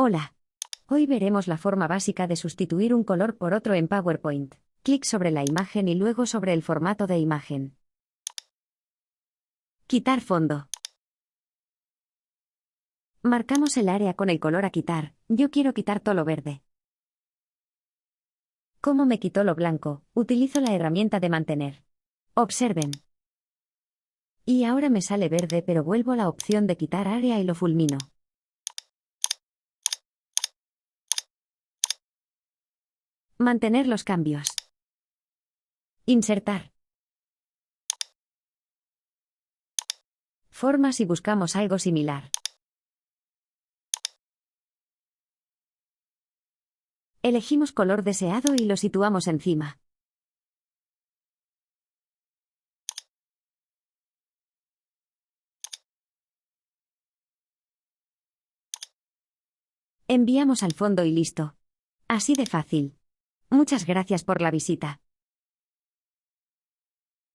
Hola. Hoy veremos la forma básica de sustituir un color por otro en PowerPoint. Clic sobre la imagen y luego sobre el formato de imagen. Quitar fondo. Marcamos el área con el color a quitar. Yo quiero quitar todo lo verde. ¿Cómo me quitó lo blanco? Utilizo la herramienta de mantener. Observen. Y ahora me sale verde pero vuelvo a la opción de quitar área y lo fulmino. Mantener los cambios. Insertar. Formas y buscamos algo similar. Elegimos color deseado y lo situamos encima. Enviamos al fondo y listo. Así de fácil. Muchas gracias por la visita.